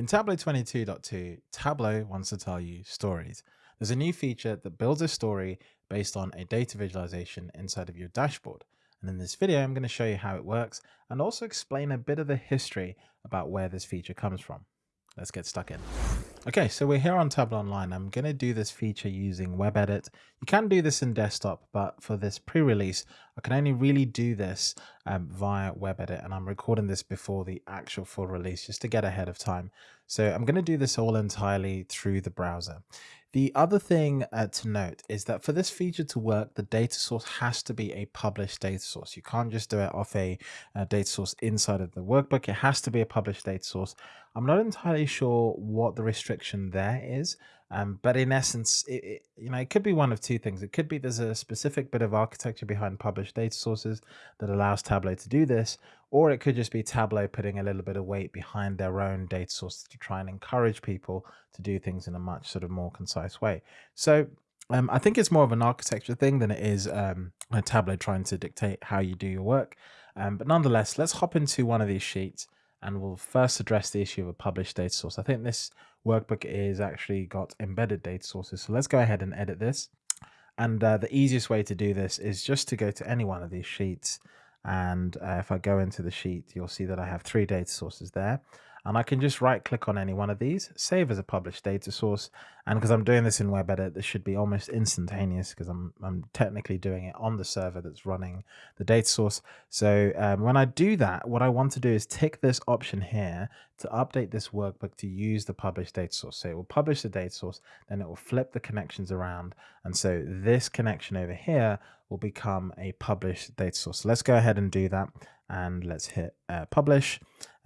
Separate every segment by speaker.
Speaker 1: In Tableau 22.2, Tableau wants to tell you stories. There's a new feature that builds a story based on a data visualization inside of your dashboard. And in this video, I'm going to show you how it works and also explain a bit of the history about where this feature comes from. Let's get stuck in. Okay, so we're here on Tableau Online. I'm going to do this feature using WebEdit. You can do this in desktop, but for this pre-release, I can only really do this um, via WebEdit, and I'm recording this before the actual full release just to get ahead of time. So I'm going to do this all entirely through the browser. The other thing uh, to note is that for this feature to work, the data source has to be a published data source. You can't just do it off a, a, data source inside of the workbook. It has to be a published data source. I'm not entirely sure what the restriction there is, um, but in essence, it, it, you know, it could be one of two things. It could be there's a specific bit of architecture behind published data sources that allows Tableau to do this, or it could just be Tableau putting a little bit of weight behind their own data sources to try and encourage people to do things in a much sort of more concise way. So um, I think it's more of an architecture thing than it is um, a Tableau trying to dictate how you do your work. Um, but nonetheless, let's hop into one of these sheets and we'll first address the issue of a published data source. I think this workbook is actually got embedded data sources. So let's go ahead and edit this. And uh, the easiest way to do this is just to go to any one of these sheets. And uh, if I go into the sheet, you'll see that I have three data sources there and I can just right click on any one of these, save as a published data source. And because I'm doing this in web WebEdit, this should be almost instantaneous because I'm, I'm technically doing it on the server that's running the data source. So um, when I do that, what I want to do is tick this option here to update this workbook to use the published data source. So it will publish the data source, then it will flip the connections around. And so this connection over here will become a published data source. So let's go ahead and do that. And let's hit uh, publish,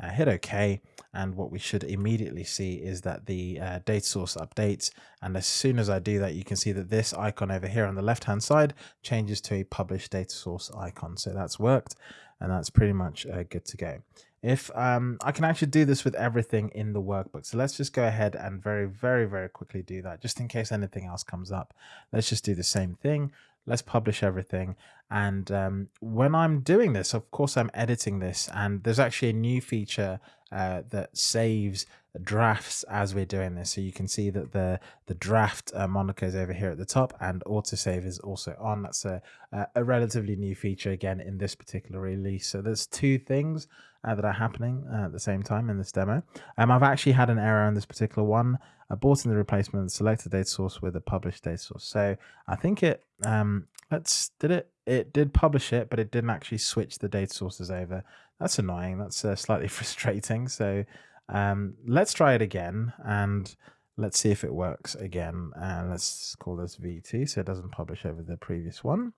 Speaker 1: uh, hit OK. And what we should immediately see is that the uh, data source updates. And as soon as I do that you can see that this icon over here on the left hand side changes to a published data source icon. So that's worked and that's pretty much uh, good to go. If um, I can actually do this with everything in the workbook. So let's just go ahead and very very very quickly do that just in case anything else comes up. Let's just do the same thing let's publish everything and um, when I'm doing this of course I'm editing this and there's actually a new feature uh, that saves drafts as we're doing this. So you can see that the the draft uh, moniker is over here at the top and autosave is also on. That's a, a relatively new feature again in this particular release. So there's two things uh, that are happening uh, at the same time in this demo. Um, I've actually had an error on this particular one. I bought in the replacement, selected data source with a published data source. So I think it, um, let's, did it, it did publish it, but it didn't actually switch the data sources over. That's annoying. That's uh, slightly frustrating. So um, let's try it again and let's see if it works again. And let's call this V2 so it doesn't publish over the previous one.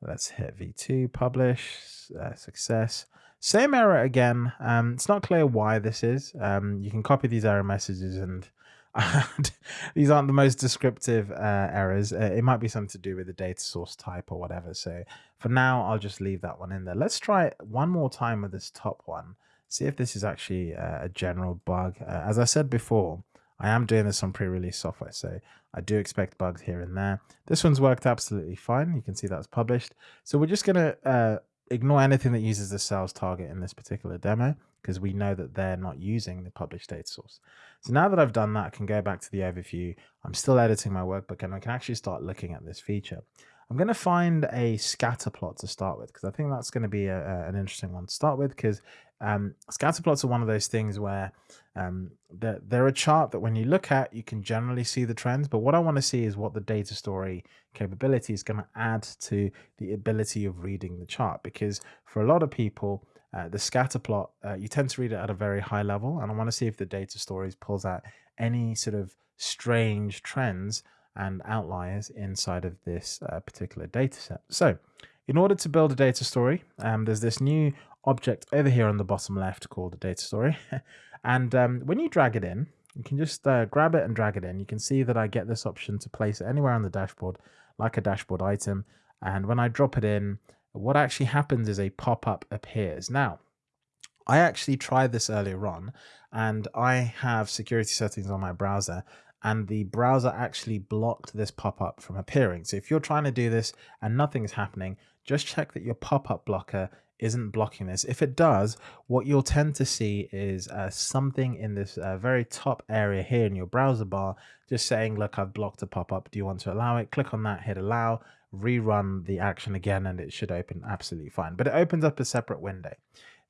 Speaker 1: Let's hit V2, publish, uh, success. Same error again. Um, it's not clear why this is. Um, you can copy these error messages and these aren't the most descriptive uh, errors. Uh, it might be something to do with the data source type or whatever. So for now, I'll just leave that one in there. Let's try it one more time with this top one. See if this is actually uh, a general bug. Uh, as I said before, I am doing this on pre-release software, so I do expect bugs here and there. This one's worked absolutely fine. You can see that's published. So we're just going to uh, ignore anything that uses the sales target in this particular demo because we know that they're not using the published data source. So now that I've done that, I can go back to the overview. I'm still editing my workbook and I can actually start looking at this feature. I'm going to find a scatter plot to start with because I think that's going to be a, a, an interesting one to start with because um, scatter plots are one of those things where um, they're, they're, a chart that when you look at, you can generally see the trends. But what I want to see is what the data story capability is going to add to the ability of reading the chart because for a lot of people, uh, the scatter plot, uh, you tend to read it at a very high level. And I want to see if the data stories pulls out any sort of strange trends and outliers inside of this uh, particular data set. So in order to build a data story, um, there's this new object over here on the bottom left called a data story. and um, when you drag it in, you can just uh, grab it and drag it in. You can see that I get this option to place it anywhere on the dashboard, like a dashboard item. And when I drop it in, what actually happens is a pop-up appears. Now, I actually tried this earlier on and I have security settings on my browser and the browser actually blocked this pop-up from appearing. So if you're trying to do this and nothing's happening, just check that your pop-up blocker isn't blocking this. If it does, what you'll tend to see is uh, something in this uh, very top area here in your browser bar, just saying, look, I've blocked a pop-up. Do you want to allow it? Click on that, hit allow, rerun the action again, and it should open absolutely fine. But it opens up a separate window.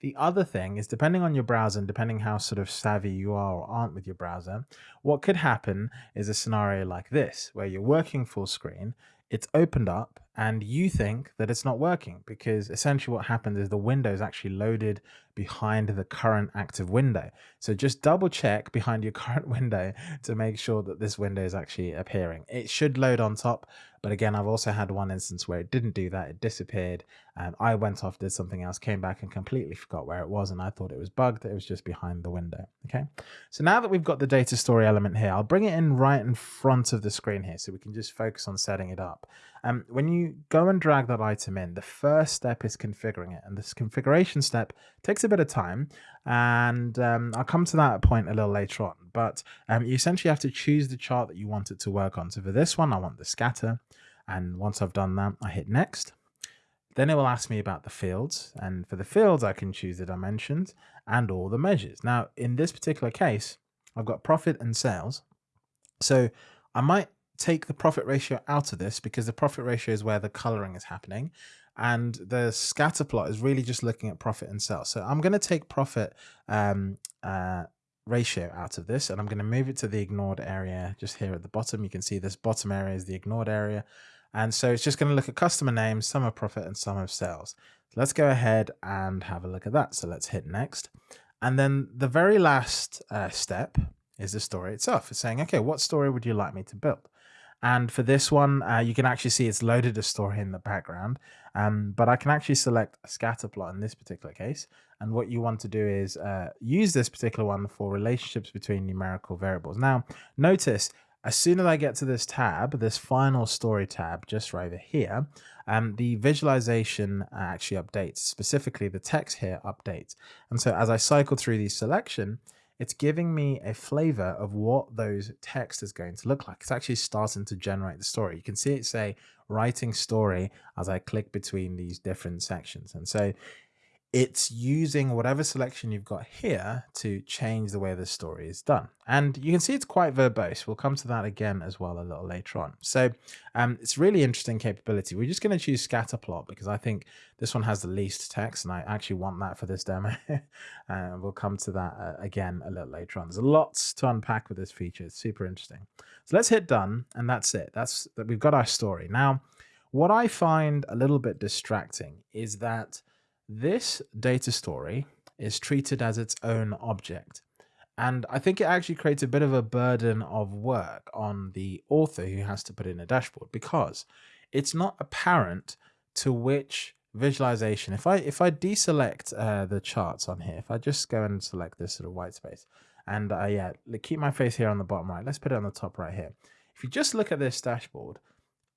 Speaker 1: The other thing is depending on your browser and depending how sort of savvy you are or aren't with your browser, what could happen is a scenario like this, where you're working full screen, it's opened up and you think that it's not working because essentially what happens is the window is actually loaded behind the current active window. So just double check behind your current window to make sure that this window is actually appearing. It should load on top, but again, I've also had one instance where it didn't do that. It disappeared. and I went off, did something else, came back and completely forgot where it was. And I thought it was bugged. It was just behind the window. Okay. So now that we've got the data story element here, I'll bring it in right in front of the screen here so we can just focus on setting it up. Um, when you go and drag that item in, the first step is configuring it. And this configuration step takes a bit of time. And um, I'll come to that point a little later on. But um, you essentially have to choose the chart that you want it to work on. So for this one, I want the scatter. And once I've done that, I hit next. Then it will ask me about the fields. And for the fields, I can choose the dimensions and all the measures. Now, in this particular case, I've got profit and sales. So I might take the profit ratio out of this because the profit ratio is where the coloring is happening. And the scatter plot is really just looking at profit and sales. So I'm going to take profit um, uh, ratio out of this and I'm going to move it to the ignored area just here at the bottom. You can see this bottom area is the ignored area. And so it's just going to look at customer names, sum of profit and sum of sales. So let's go ahead and have a look at that. So let's hit next. And then the very last uh, step is the story itself. It's saying, okay, what story would you like me to build? And for this one, uh, you can actually see it's loaded a story in the background. Um, but I can actually select a scatter plot in this particular case. And what you want to do is uh, use this particular one for relationships between numerical variables. Now, notice as soon as I get to this tab, this final story tab just right over here, um, the visualization actually updates, specifically the text here updates. And so as I cycle through the selection, it's giving me a flavor of what those text is going to look like. It's actually starting to generate the story. You can see it say writing story as I click between these different sections. And so it's using whatever selection you've got here to change the way the story is done. And you can see it's quite verbose. We'll come to that again as well a little later on. So um, it's really interesting capability. We're just going to choose scatterplot because I think this one has the least text and I actually want that for this demo. and we'll come to that uh, again a little later on. There's lots to unpack with this feature. It's super interesting. So let's hit done and that's it. That's that we've got our story. Now, what I find a little bit distracting is that this data story is treated as its own object. And I think it actually creates a bit of a burden of work on the author who has to put in a dashboard because it's not apparent to which visualization. If I if I deselect uh, the charts on here, if I just go and select this sort of white space, and uh, yeah, keep my face here on the bottom right. Let's put it on the top right here. If you just look at this dashboard,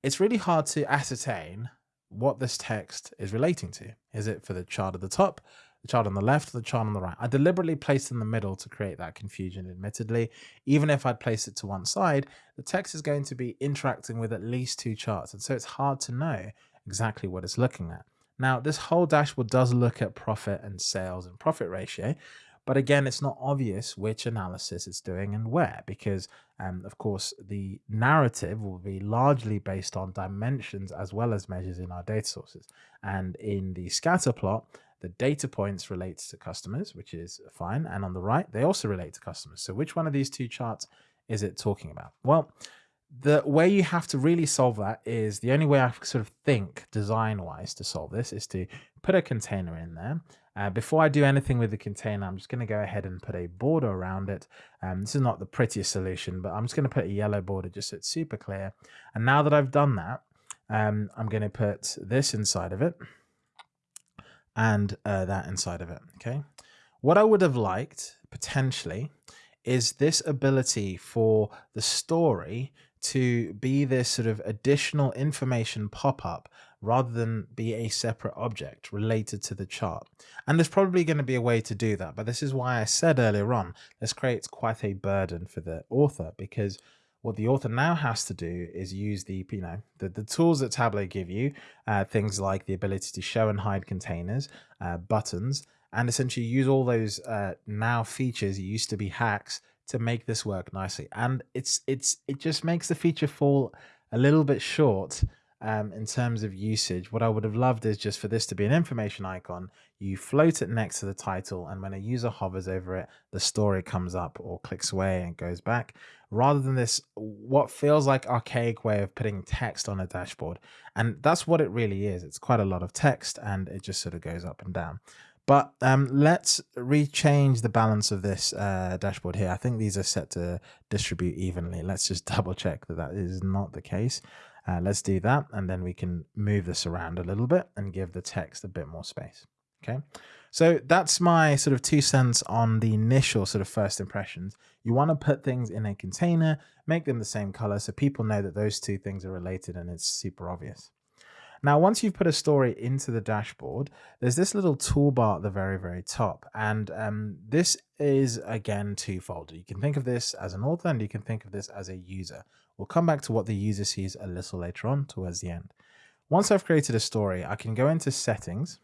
Speaker 1: it's really hard to ascertain what this text is relating to. Is it for the chart at the top, the chart on the left, the chart on the right? I deliberately placed in the middle to create that confusion, admittedly. Even if I'd placed it to one side, the text is going to be interacting with at least two charts. And so it's hard to know exactly what it's looking at. Now, this whole dashboard does look at profit and sales and profit ratio, but again, it's not obvious which analysis it's doing and where, because um, of course, the narrative will be largely based on dimensions as well as measures in our data sources. And in the scatter plot, the data points relates to customers, which is fine. And on the right, they also relate to customers. So which one of these two charts is it talking about? Well, the way you have to really solve that is the only way I sort of think design wise to solve this is to put a container in there. Uh, before I do anything with the container, I'm just going to go ahead and put a border around it. Um, this is not the prettiest solution, but I'm just going to put a yellow border just so it's super clear. And now that I've done that, um, I'm going to put this inside of it and uh, that inside of it. Okay. What I would have liked potentially is this ability for the story to be this sort of additional information pop-up rather than be a separate object related to the chart. And there's probably going to be a way to do that, but this is why I said earlier on, this creates quite a burden for the author because what the author now has to do is use the you know the, the tools that Tableau give you, uh, things like the ability to show and hide containers, uh, buttons, and essentially use all those uh, now features used to be hacks to make this work nicely. And it's it's it just makes the feature fall a little bit short um, in terms of usage. What I would have loved is just for this to be an information icon. You float it next to the title, and when a user hovers over it, the story comes up or clicks away and goes back. Rather than this, what feels like archaic way of putting text on a dashboard. And that's what it really is. It's quite a lot of text and it just sort of goes up and down. But um, let's rechange the balance of this uh, dashboard here. I think these are set to distribute evenly. Let's just double check that that is not the case. Uh, let's do that. And then we can move this around a little bit and give the text a bit more space. Okay. So that's my sort of two cents on the initial sort of first impressions. You want to put things in a container, make them the same color so people know that those two things are related and it's super obvious. Now, once you've put a story into the dashboard, there's this little toolbar at the very, very top. And um, this is, again, twofold. You can think of this as an author and you can think of this as a user. We'll come back to what the user sees a little later on towards the end. Once I've created a story, I can go into settings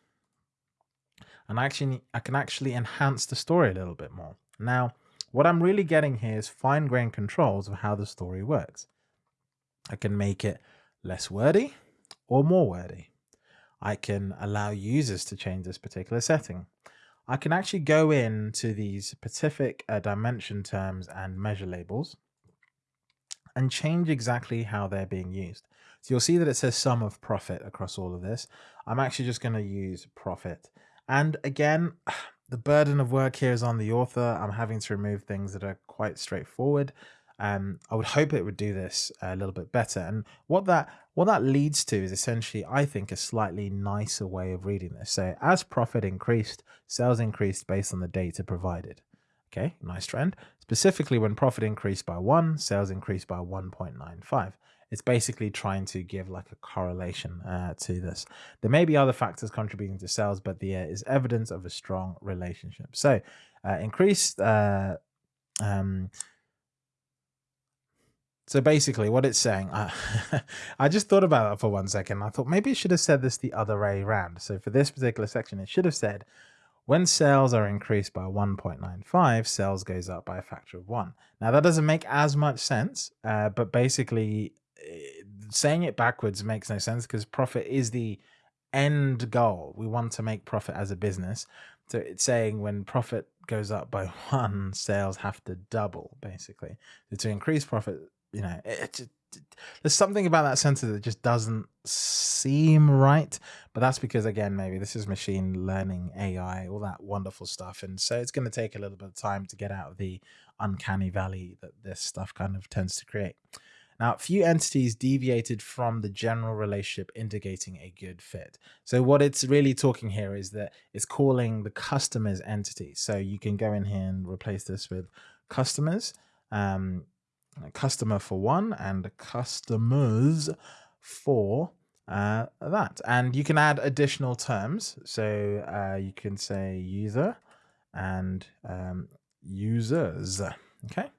Speaker 1: and I actually I can actually enhance the story a little bit more. Now, what I'm really getting here is fine-grained controls of how the story works. I can make it less wordy or more wordy. I can allow users to change this particular setting. I can actually go into these specific uh, dimension terms and measure labels and change exactly how they're being used. So you'll see that it says sum of profit across all of this. I'm actually just going to use profit. And again, the burden of work here is on the author. I'm having to remove things that are quite straightforward. Um, I would hope it would do this a little bit better. And what that what that leads to is essentially, I think, a slightly nicer way of reading this. So as profit increased, sales increased based on the data provided. Okay, nice trend. Specifically, when profit increased by one, sales increased by 1.95. It's basically trying to give like a correlation uh, to this. There may be other factors contributing to sales, but there is evidence of a strong relationship. So uh, increased uh, um, so basically what it's saying, I, I just thought about that for one second. I thought maybe it should have said this the other way around. So for this particular section, it should have said, when sales are increased by 1.95, sales goes up by a factor of one. Now that doesn't make as much sense, uh, but basically eh, saying it backwards makes no sense because profit is the end goal. We want to make profit as a business. So it's saying when profit goes up by one, sales have to double basically. So to increase profit, you know, it, it, it, there's something about that sentence that just doesn't seem right. But that's because, again, maybe this is machine learning, AI, all that wonderful stuff. And so it's going to take a little bit of time to get out of the uncanny valley that this stuff kind of tends to create. Now, a few entities deviated from the general relationship indicating a good fit. So what it's really talking here is that it's calling the customers entity. So you can go in here and replace this with customers. Um, customer for one and customers for uh, that. And you can add additional terms. So uh, you can say user and um, users. Okay.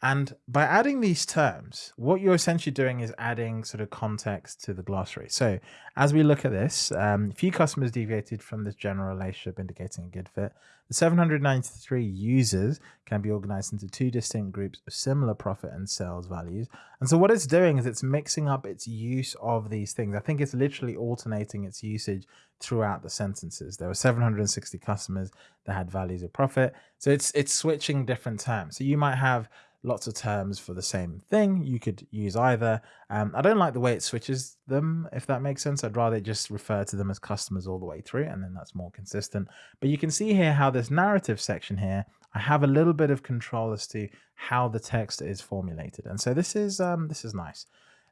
Speaker 1: And by adding these terms, what you're essentially doing is adding sort of context to the glossary. So as we look at this, um, few customers deviated from this general relationship indicating a good fit. The 793 users can be organized into two distinct groups of similar profit and sales values. And so what it's doing is it's mixing up its use of these things. I think it's literally alternating its usage throughout the sentences. There were 760 customers that had values of profit. So it's it's switching different terms. So you might have lots of terms for the same thing. You could use either. Um, I don't like the way it switches them, if that makes sense. I'd rather just refer to them as customers all the way through, and then that's more consistent. But you can see here how this narrative section here, I have a little bit of control as to how the text is formulated. And so this is um, this is nice.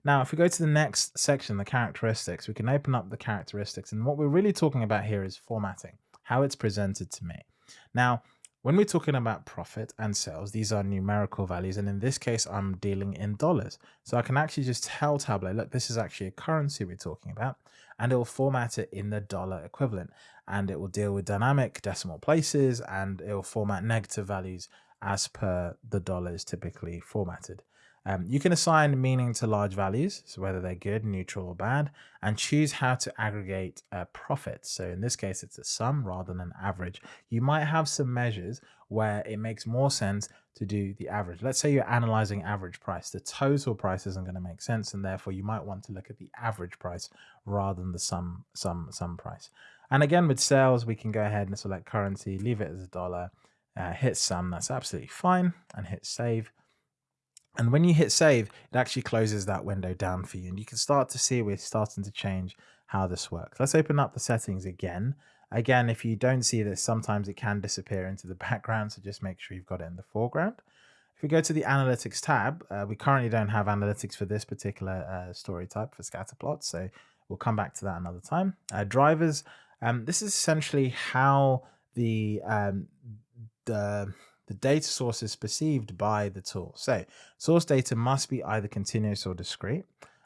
Speaker 1: Now, if we go to the next section, the characteristics, we can open up the characteristics. And what we're really talking about here is formatting, how it's presented to me. Now, when we're talking about profit and sales, these are numerical values. And in this case, I'm dealing in dollars. So I can actually just tell Tableau, look, this is actually a currency we're talking about, and it will format it in the dollar equivalent. And it will deal with dynamic decimal places and it will format negative values as per the dollars typically formatted. Um, you can assign meaning to large values, so whether they're good, neutral, or bad, and choose how to aggregate uh, profits. So in this case, it's a sum rather than an average. You might have some measures where it makes more sense to do the average. Let's say you're analyzing average price. The total price isn't going to make sense, and therefore you might want to look at the average price rather than the sum sum sum price. And again, with sales, we can go ahead and select currency, leave it as a dollar, uh, hit sum. That's absolutely fine, and hit save. And when you hit save, it actually closes that window down for you. And you can start to see we're starting to change how this works. Let's open up the settings again. Again, if you don't see this, sometimes it can disappear into the background. So just make sure you've got it in the foreground. If we go to the analytics tab, uh, we currently don't have analytics for this particular uh, story type for scatterplots. So we'll come back to that another time. Uh, drivers, um, this is essentially how the, um, the the data source is perceived by the tool. So source data must be either continuous or discrete.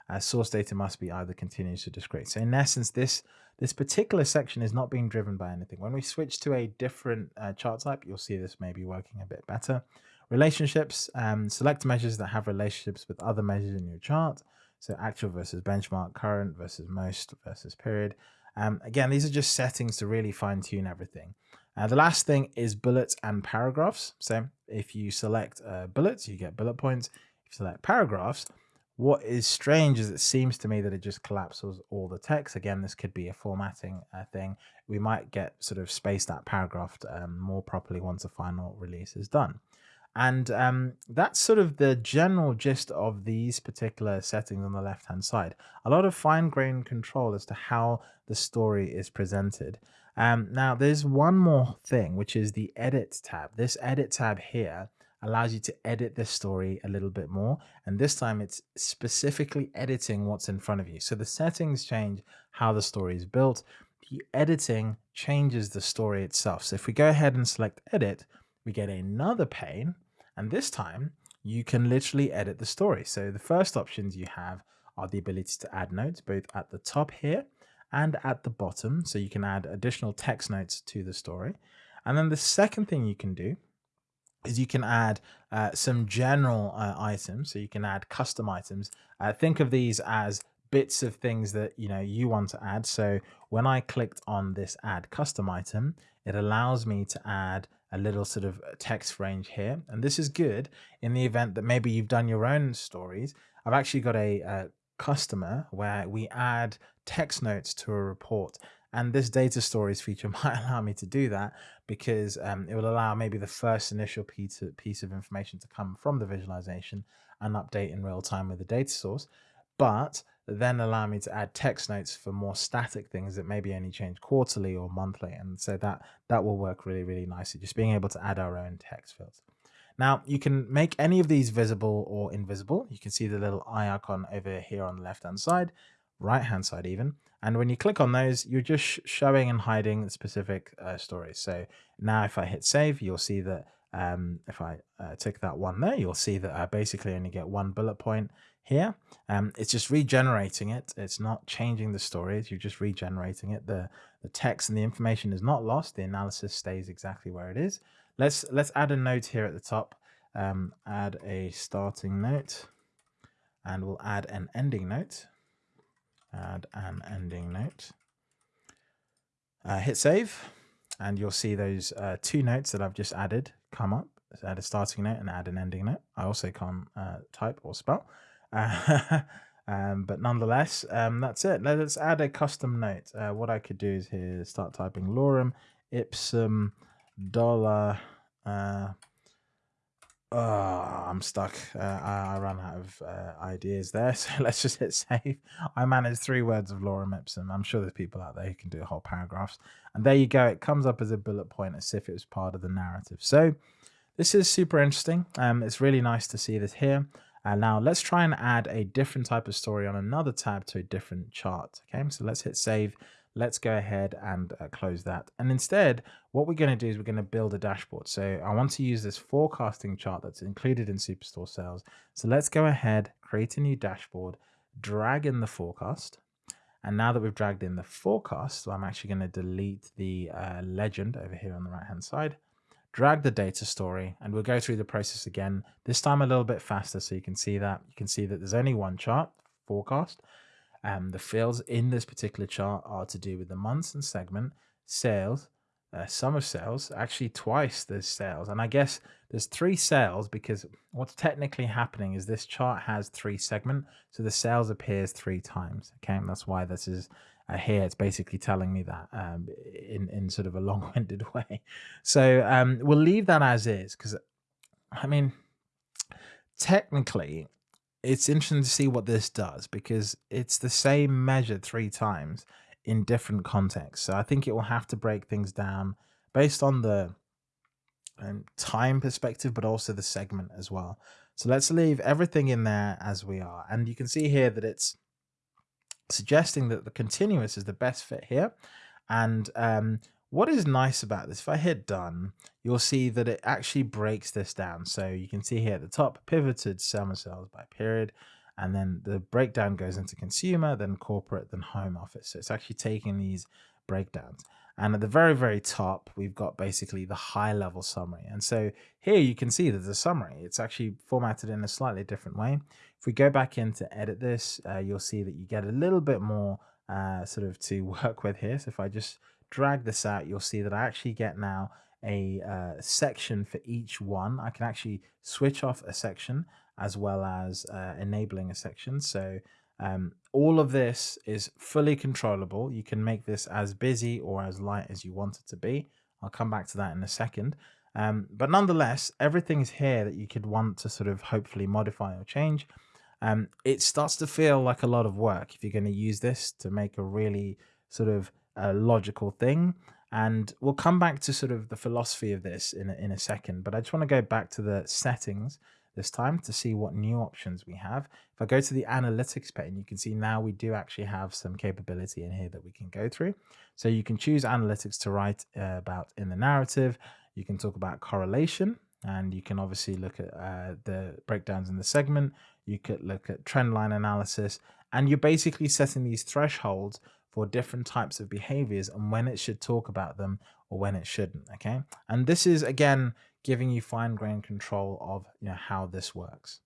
Speaker 1: Uh, source data must be either continuous or discrete. So in essence, this this particular section is not being driven by anything. When we switch to a different uh, chart type, you'll see this may be working a bit better. Relationships, um, select measures that have relationships with other measures in your chart. So actual versus benchmark, current versus most versus period. Um, again, these are just settings to really fine tune everything. Uh, the last thing is bullets and paragraphs. So if you select uh, bullets, you get bullet points. If you select paragraphs, what is strange is it seems to me that it just collapses all the text. Again, this could be a formatting uh, thing. We might get sort of spaced that paragraph um, more properly once the final release is done. And um, that's sort of the general gist of these particular settings on the left hand side. A lot of fine grained control as to how the story is presented. Um, now, there's one more thing, which is the edit tab. This edit tab here allows you to edit this story a little bit more. And this time it's specifically editing what's in front of you. So the settings change how the story is built. The editing changes the story itself. So if we go ahead and select edit, we get another pane. And this time you can literally edit the story. So the first options you have are the ability to add notes both at the top here and at the bottom. So you can add additional text notes to the story. And then the second thing you can do is you can add uh, some general uh, items. So you can add custom items. Uh, think of these as bits of things that you know you want to add. So when I clicked on this add custom item, it allows me to add a little sort of text range here. And this is good in the event that maybe you've done your own stories. I've actually got a, a customer where we add text notes to a report. And this data stories feature might allow me to do that because um, it will allow maybe the first initial piece of, piece of information to come from the visualization and update in real time with the data source. But then allow me to add text notes for more static things that maybe only change quarterly or monthly. And so that, that will work really, really nicely, just being able to add our own text fields. Now you can make any of these visible or invisible. You can see the little eye icon over here on the left hand side, right hand side even. And when you click on those, you're just sh showing and hiding specific uh, stories. So now if I hit save, you'll see that um, if I uh, tick that one there, you'll see that I basically only get one bullet point here. Um, it's just regenerating it. It's not changing the stories. You're just regenerating it. The, the text and the information is not lost. The analysis stays exactly where it is. Let's let's add a note here at the top. Um, add a starting note, and we'll add an ending note. Add an ending note. Uh, hit save, and you'll see those uh, two notes that I've just added come up. Let's add a starting note and add an ending note. I also can't uh, type or spell. um, but nonetheless, um, that's it. Let's add a custom note. Uh, what I could do is here start typing lorem ipsum dolor. Uh, oh, I'm stuck. Uh, I, I ran out of uh, ideas there, so let's just hit save. I managed three words of lorem ipsum. I'm sure there's people out there who can do whole paragraphs. And there you go. It comes up as a bullet point as if it was part of the narrative. So this is super interesting. Um, it's really nice to see this here. And now let's try and add a different type of story on another tab to a different chart. Okay, so let's hit save let's go ahead and uh, close that. And instead, what we're going to do is we're going to build a dashboard. So I want to use this forecasting chart that's included in Superstore Sales. So let's go ahead, create a new dashboard, drag in the forecast. And now that we've dragged in the forecast, so I'm actually going to delete the uh, legend over here on the right hand side, drag the data story, and we'll go through the process again, this time a little bit faster so you can see that. You can see that there's only one chart, forecast. Um, the fields in this particular chart are to do with the months and segment, sales, uh, sales, actually twice there's sales. And I guess there's three sales because what's technically happening is this chart has three segment. So the sales appears three times. Okay. And that's why this is uh, here. It's basically telling me that um, in, in sort of a long winded way. So um, we'll leave that as is because I mean, technically it's interesting to see what this does because it's the same measure three times in different contexts. So I think it will have to break things down based on the um, time perspective, but also the segment as well. So let's leave everything in there as we are. And you can see here that it's suggesting that the continuous is the best fit here. And um, what is nice about this, if I hit done, you'll see that it actually breaks this down. So you can see here at the top, pivoted sum of sales by period, and then the breakdown goes into consumer, then corporate, then home office. So it's actually taking these breakdowns. And at the very, very top, we've got basically the high level summary. And so here you can see there's a summary. It's actually formatted in a slightly different way. If we go back in to edit this, uh, you'll see that you get a little bit more uh, sort of to work with here. So if I just drag this out, you'll see that I actually get now a uh, section for each one. I can actually switch off a section as well as uh, enabling a section. So um, all of this is fully controllable. You can make this as busy or as light as you want it to be. I'll come back to that in a second. Um, but nonetheless, everything's here that you could want to sort of hopefully modify or change. Um, it starts to feel like a lot of work if you're going to use this to make a really sort of uh, logical thing. And we'll come back to sort of the philosophy of this in a, in a second. But I just want to go back to the settings this time to see what new options we have. If I go to the analytics pane, you can see now we do actually have some capability in here that we can go through. So you can choose analytics to write uh, about in the narrative. You can talk about correlation and you can obviously look at uh, the breakdowns in the segment. You could look at trend line analysis and you're basically setting these thresholds for different types of behaviors and when it should talk about them or when it shouldn't. Okay. And this is again, giving you fine grained control of you know, how this works.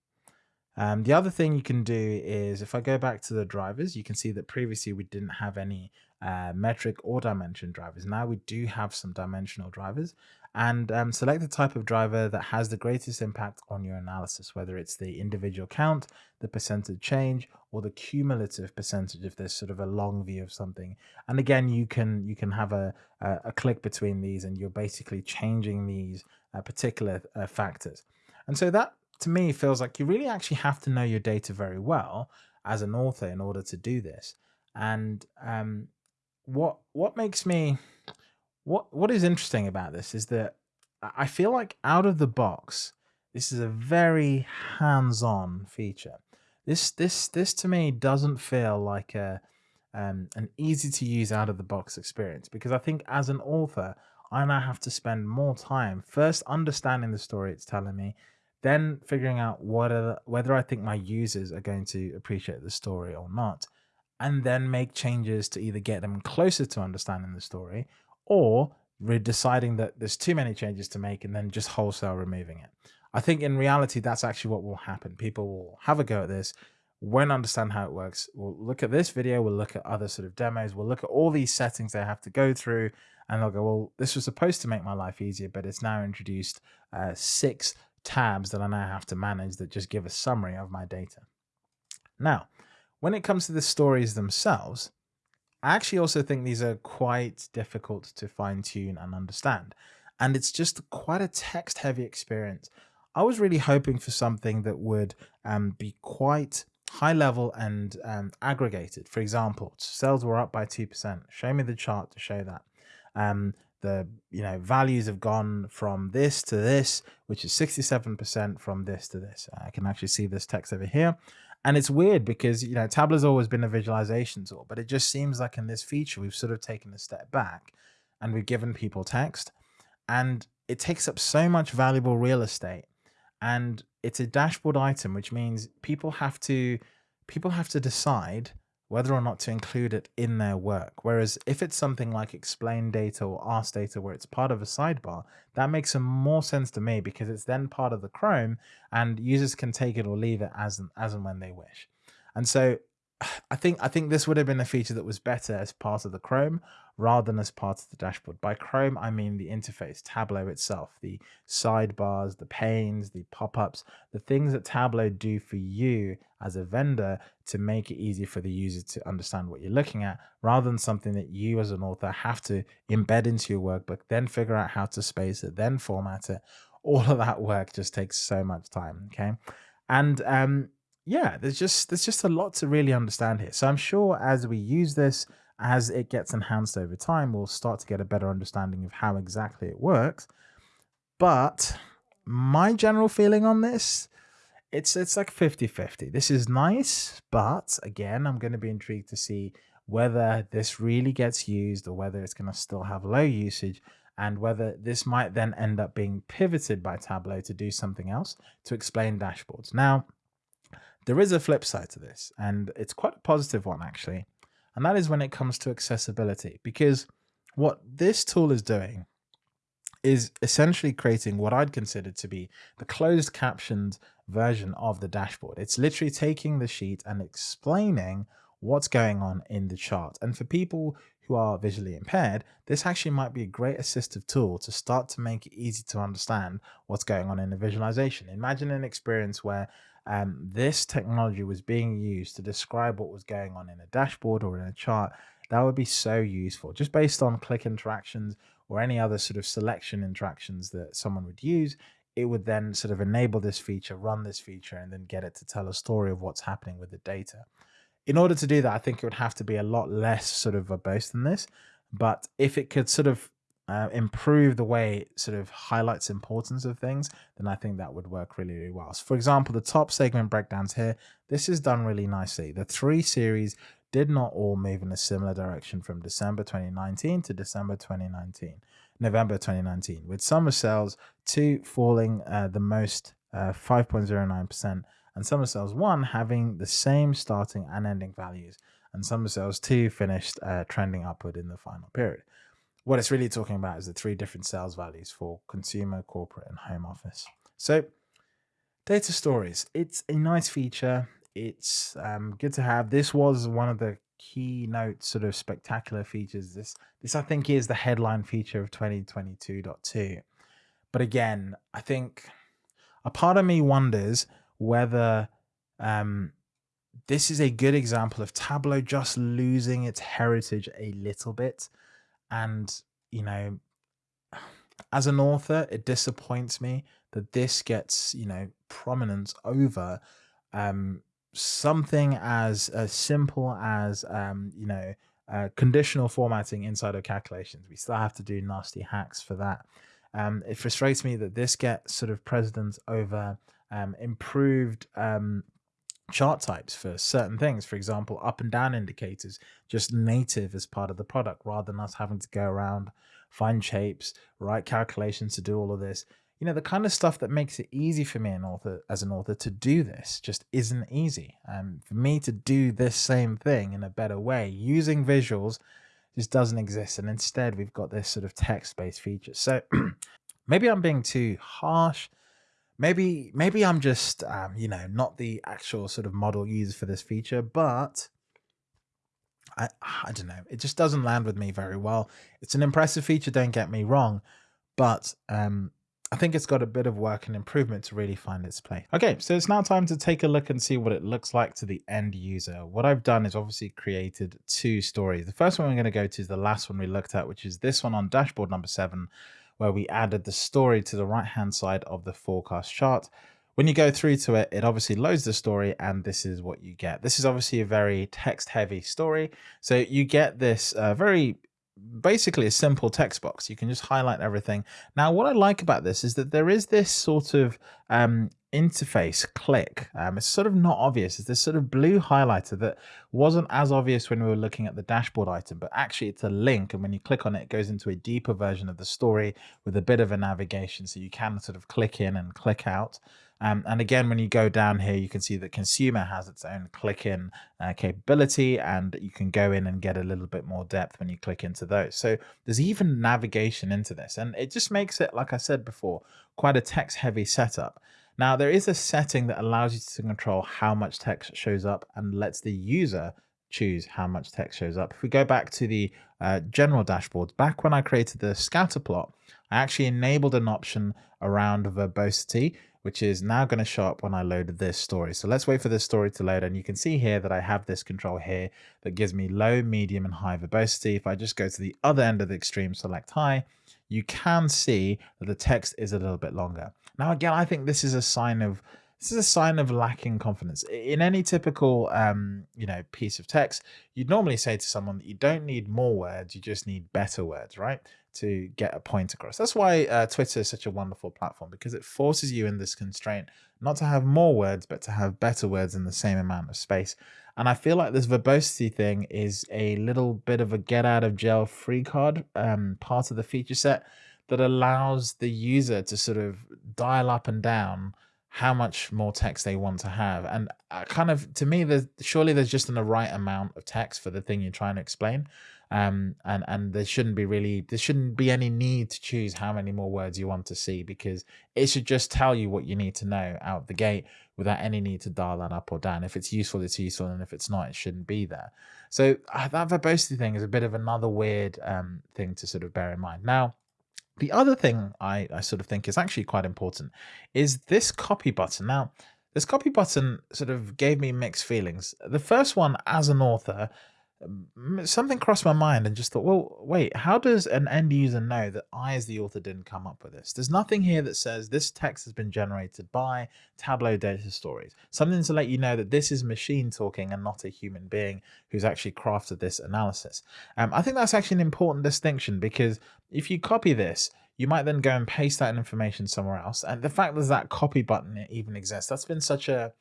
Speaker 1: Um, the other thing you can do is if I go back to the drivers, you can see that previously we didn't have any uh, metric or dimension drivers. Now we do have some dimensional drivers and um, select the type of driver that has the greatest impact on your analysis, whether it's the individual count, the percentage change, or the cumulative percentage if there's sort of a long view of something. And again, you can you can have a, a, a click between these and you're basically changing these uh, particular uh, factors. And so that to me feels like you really actually have to know your data very well as an author in order to do this. And um, what what makes me what what is interesting about this is that I feel like out of the box, this is a very hands-on feature. This this this to me doesn't feel like a um, an easy to use out of the box experience because I think as an author, I now have to spend more time first understanding the story it's telling me, then figuring out are, whether I think my users are going to appreciate the story or not, and then make changes to either get them closer to understanding the story or we're deciding that there's too many changes to make and then just wholesale removing it. I think in reality, that's actually what will happen. People will have a go at this, won't understand how it works. We'll look at this video, we'll look at other sort of demos, we'll look at all these settings they have to go through, and they'll go, well, this was supposed to make my life easier, but it's now introduced uh, six tabs that I now have to manage that just give a summary of my data. Now, when it comes to the stories themselves, I actually also think these are quite difficult to fine tune and understand. And it's just quite a text heavy experience. I was really hoping for something that would um, be quite high level and um, aggregated. For example, sales were up by 2%. Show me the chart to show that. Um, the you know values have gone from this to this, which is 67% from this to this. I can actually see this text over here. And it's weird because, you know, Tableau's always been a visualization tool, but it just seems like in this feature, we've sort of taken a step back and we've given people text and it takes up so much valuable real estate. And it's a dashboard item, which means people have to, people have to decide whether or not to include it in their work. Whereas if it's something like explain data or ask data where it's part of a sidebar, that makes some more sense to me because it's then part of the Chrome and users can take it or leave it as, and, as and when they wish. And so I think I think this would have been a feature that was better as part of the Chrome rather than as part of the dashboard. By Chrome, I mean the interface, Tableau itself, the sidebars, the panes, the pop-ups, the things that Tableau do for you as a vendor to make it easy for the user to understand what you're looking at, rather than something that you as an author have to embed into your workbook, then figure out how to space it, then format it. All of that work just takes so much time. Okay. And um, yeah, there's just there's just a lot to really understand here. So I'm sure as we use this, as it gets enhanced over time, we'll start to get a better understanding of how exactly it works. But my general feeling on this, it's it's like 50-50. This is nice, but again, I'm going to be intrigued to see whether this really gets used or whether it's going to still have low usage and whether this might then end up being pivoted by Tableau to do something else to explain dashboards. Now, there is a flip side to this, and it's quite a positive one actually, and that is when it comes to accessibility. Because what this tool is doing is essentially creating what I'd consider to be the closed captioned version of the dashboard. It's literally taking the sheet and explaining what's going on in the chart. And for people who are visually impaired, this actually might be a great assistive tool to start to make it easy to understand what's going on in the visualization. Imagine an experience where um, this technology was being used to describe what was going on in a dashboard or in a chart, that would be so useful just based on click interactions or any other sort of selection interactions that someone would use. It would then sort of enable this feature, run this feature, and then get it to tell a story of what's happening with the data. In order to do that, I think it would have to be a lot less sort of verbose than this. But if it could sort of uh, improve the way it sort of highlights importance of things, then I think that would work really, really well. So for example, the top segment breakdowns here, this is done really nicely. The three series did not all move in a similar direction from December 2019 to December 2019, November 2019, with sum of sales two falling uh, the most 5.09% uh, and sum of sales one having the same starting and ending values and sum of sales two finished uh, trending upward in the final period what it's really talking about is the three different sales values for consumer, corporate, and home office. So data stories, it's a nice feature. It's um, good to have. This was one of the keynote sort of spectacular features. This, this I think is the headline feature of 2022.2. But again, I think a part of me wonders whether um, this is a good example of Tableau just losing its heritage a little bit and, you know, as an author, it disappoints me that this gets, you know, prominence over um, something as, as simple as, um, you know, uh, conditional formatting inside of calculations. We still have to do nasty hacks for that. Um, it frustrates me that this gets sort of precedence over um, improved um, chart types for certain things. For example, up and down indicators, just native as part of the product rather than us having to go around, find shapes, write calculations to do all of this. You know, the kind of stuff that makes it easy for me an author, as an author to do this just isn't easy. And for me to do this same thing in a better way using visuals just doesn't exist. And instead we've got this sort of text-based feature. So maybe I'm being too harsh maybe maybe I'm just um, you know not the actual sort of model used for this feature, but I I don't know. It just doesn't land with me very well. It's an impressive feature, don't get me wrong, but um, I think it's got a bit of work and improvement to really find its place. Okay, so it's now time to take a look and see what it looks like to the end user. What I've done is obviously created two stories. The first one I'm going to go to is the last one we looked at, which is this one on dashboard number seven, where we added the story to the right hand side of the forecast chart. When you go through to it, it obviously loads the story and this is what you get. This is obviously a very text heavy story. So you get this uh, very basically a simple text box. You can just highlight everything. Now, what I like about this is that there is this sort of um, interface click. Um, it's sort of not obvious. It's this sort of blue highlighter that wasn't as obvious when we were looking at the dashboard item, but actually it's a link. And when you click on it, it goes into a deeper version of the story with a bit of a navigation. So you can sort of click in and click out. Um, and again, when you go down here, you can see that consumer has its own click in uh, capability and you can go in and get a little bit more depth when you click into those. So there's even navigation into this and it just makes it, like I said before, quite a text heavy setup. Now there is a setting that allows you to control how much text shows up and lets the user choose how much text shows up. If we go back to the uh, general dashboards, back when I created the scatter plot, I actually enabled an option around verbosity, which is now going to show up when I load this story. So let's wait for this story to load. And you can see here that I have this control here that gives me low, medium, and high verbosity. If I just go to the other end of the extreme, select high, you can see that the text is a little bit longer. Now, again, I think this is a sign of this is a sign of lacking confidence. In any typical, um, you know, piece of text, you'd normally say to someone that you don't need more words, you just need better words, right? To get a point across. That's why uh, Twitter is such a wonderful platform because it forces you in this constraint not to have more words, but to have better words in the same amount of space. And I feel like this verbosity thing is a little bit of a get out of jail free card um, part of the feature set that allows the user to sort of dial up and down how much more text they want to have. And uh, kind of to me, there's surely there's just an, the right amount of text for the thing you're trying to explain. Um, and and there shouldn't be really there shouldn't be any need to choose how many more words you want to see because it should just tell you what you need to know out the gate without any need to dial that up or down. If it's useful, it's useful, and if it's not, it shouldn't be there. So uh, that verbosity thing is a bit of another weird um, thing to sort of bear in mind. Now, the other thing I, I sort of think is actually quite important is this copy button. Now, this copy button sort of gave me mixed feelings. The first one, as an author, something crossed my mind and just thought, well, wait, how does an end user know that I, as the author, didn't come up with this? There's nothing here that says this text has been generated by Tableau Data Stories. Something to let you know that this is machine talking and not a human being who's actually crafted this analysis. Um, I think that's actually an important distinction because if you copy this, you might then go and paste that information somewhere else. And the fact that that copy button even exists, that's been such a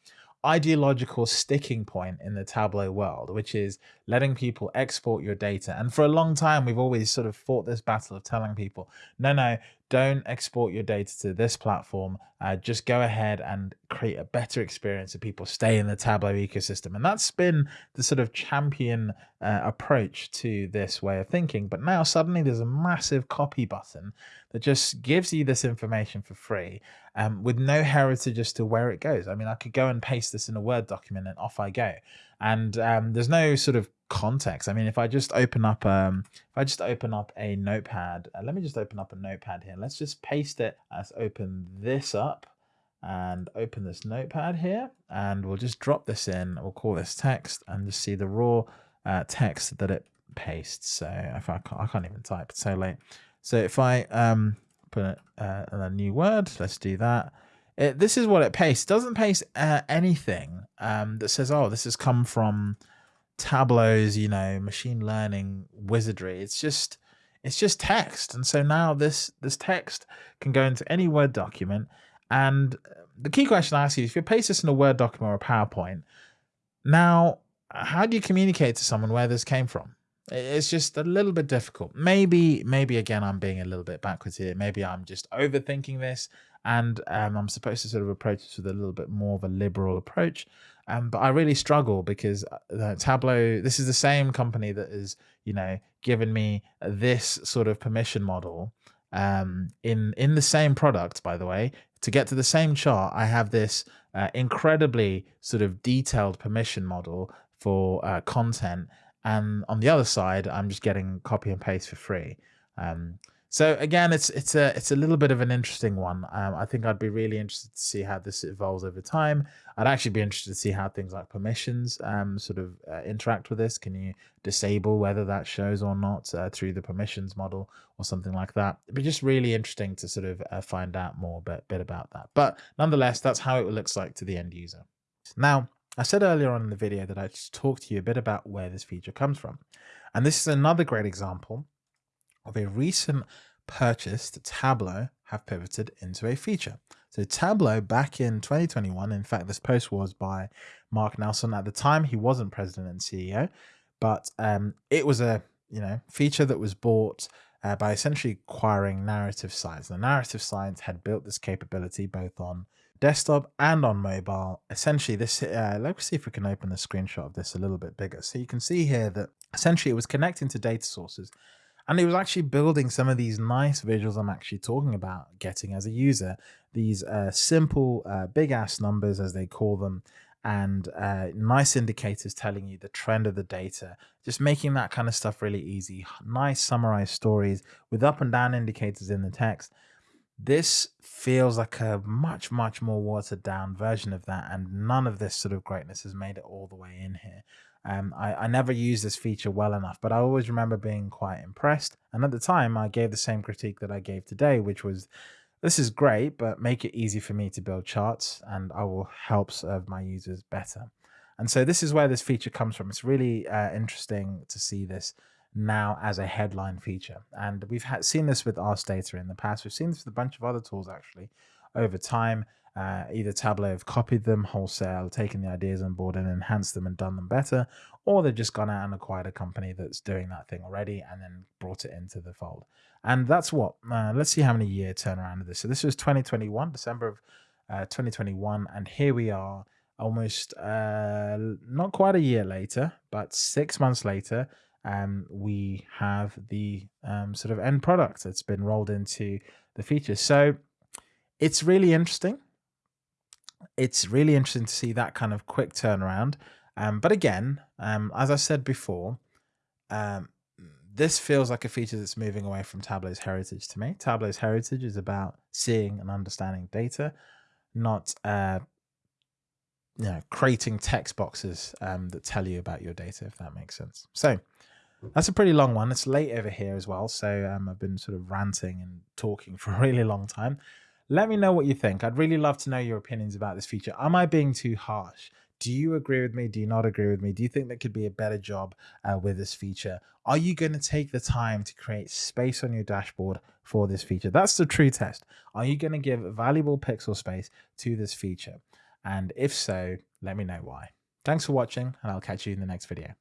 Speaker 1: ideological sticking point in the Tableau world, which is letting people export your data. And for a long time, we've always sort of fought this battle of telling people, no, no, don't export your data to this platform. Uh, just go ahead and create a better experience so people stay in the Tableau ecosystem. And that's been the sort of champion uh, approach to this way of thinking. But now suddenly there's a massive copy button that just gives you this information for free um, with no heritage as to where it goes. I mean, I could go and paste this in a Word document and off I go. And um, there's no sort of context. I mean, if I just open up, um, if I just open up a notepad, uh, let me just open up a notepad here. Let's just paste it. Let's open this up and open this notepad here. And we'll just drop this in. We'll call this text and just see the raw uh, text that it pastes. So if I can't, I can't even type, it's so late. So if I um, put a, uh, a new word, let's do that. It, this is what it pastes. Doesn't paste uh, anything um, that says, oh, this has come from Tableau's, you know, machine learning wizardry. It's just it's just text. And so now this this text can go into any Word document. And the key question I ask you if you paste this in a Word document or a PowerPoint, now how do you communicate to someone where this came from? It's just a little bit difficult. Maybe, maybe again, I'm being a little bit backwards here. Maybe I'm just overthinking this and um, I'm supposed to sort of approach this with a little bit more of a liberal approach. Um, but I really struggle because uh, Tableau, this is the same company that is, you know, given me this sort of permission model um, in in the same product. By the way, to get to the same chart, I have this uh, incredibly sort of detailed permission model for uh, content, and on the other side, I'm just getting copy and paste for free. Um, so again, it's it's a it's a little bit of an interesting one. Um, I think I'd be really interested to see how this evolves over time. I'd actually be interested to see how things like permissions um, sort of uh, interact with this. Can you disable whether that shows or not uh, through the permissions model or something like that? It'd be just really interesting to sort of uh, find out more bit, bit about that. But nonetheless, that's how it looks like to the end user. Now, I said earlier on in the video that I'd talk to you a bit about where this feature comes from. And this is another great example of a recent purchase that Tableau have pivoted into a feature. So Tableau back in 2021, in fact, this post was by Mark Nelson. At the time, he wasn't president and CEO, but um, it was a you know feature that was bought uh, by essentially acquiring Narrative Science. The Narrative Science had built this capability both on desktop and on mobile. Essentially, this, uh, let's see if we can open the screenshot of this a little bit bigger. So you can see here that essentially it was connecting to data sources and it was actually building some of these nice visuals I'm actually talking about getting as a user. These uh, simple uh, big ass numbers, as they call them, and uh, nice indicators telling you the trend of the data, just making that kind of stuff really easy. Nice summarized stories with up and down indicators in the text. This feels like a much, much more watered down version of that, and none of this sort of greatness has made it all the way in here. Um, I, I never used this feature well enough, but I always remember being quite impressed. And at the time, I gave the same critique that I gave today, which was this is great, but make it easy for me to build charts and I will help serve my users better. And so this is where this feature comes from. It's really uh, interesting to see this now as a headline feature. And we've had, seen this with Ask Data in the past. We've seen this with a bunch of other tools actually over time. Uh, either Tableau have copied them wholesale, taken the ideas on board and enhanced them and done them better, or they've just gone out and acquired a company that's doing that thing already and then brought it into the fold. And that's what, uh, let's see how many year turnaround of this. So this was 2021, December of uh, 2021. And here we are almost uh, not quite a year later, but six months later, um, we have the um, sort of end product that's been rolled into the features. So it's really interesting. It's really interesting to see that kind of quick turnaround. Um, but again, um, as I said before, um, this feels like a feature that's moving away from Tableau's heritage to me. Tableau's heritage is about seeing and understanding data, not uh, you know creating text boxes um, that tell you about your data, if that makes sense. So that's a pretty long one. It's late over here as well, so um, I've been sort of ranting and talking for a really long time. Let me know what you think. I'd really love to know your opinions about this feature. Am I being too harsh? Do you agree with me? Do you not agree with me? Do you think there could be a better job uh, with this feature? Are you going to take the time to create space on your dashboard for this feature? That's the true test. Are you going to give valuable pixel space to this feature? And if so, let me know why. Thanks for watching and I'll catch you in the next video.